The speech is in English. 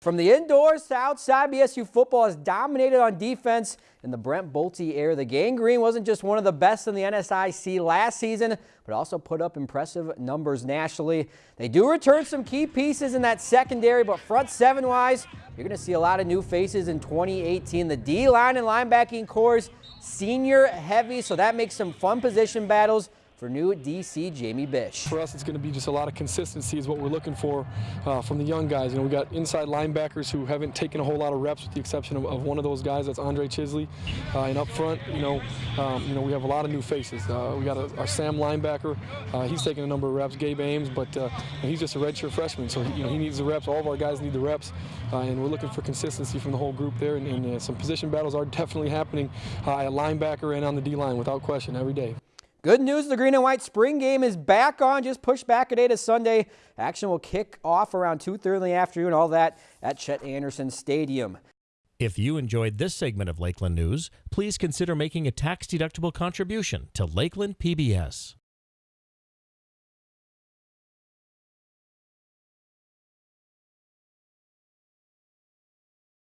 From the indoors to outside, BSU football has dominated on defense in the Brent Bolte era. The Gang Green wasn't just one of the best in the NSIC last season, but also put up impressive numbers nationally. They do return some key pieces in that secondary, but front seven-wise, you're going to see a lot of new faces in 2018. The D-line and linebacking cores senior heavy, so that makes some fun position battles for new DC Jamie Bish. For us, it's going to be just a lot of consistency is what we're looking for uh, from the young guys. You know, we got inside linebackers who haven't taken a whole lot of reps, with the exception of, of one of those guys. That's Andre Chisley. Uh, and up front, you know, um, you know, we have a lot of new faces. Uh, we got a, our Sam linebacker. Uh, he's taking a number of reps. Gabe Ames, but uh, he's just a redshirt freshman, so you know he needs the reps. All of our guys need the reps, uh, and we're looking for consistency from the whole group there. And, and some position battles are definitely happening at linebacker and on the D line, without question, every day. Good news, the green and white spring game is back on, just pushed back a day to Sunday. Action will kick off around 2.30 in the afternoon, all that at Chet Anderson Stadium. If you enjoyed this segment of Lakeland News, please consider making a tax-deductible contribution to Lakeland PBS.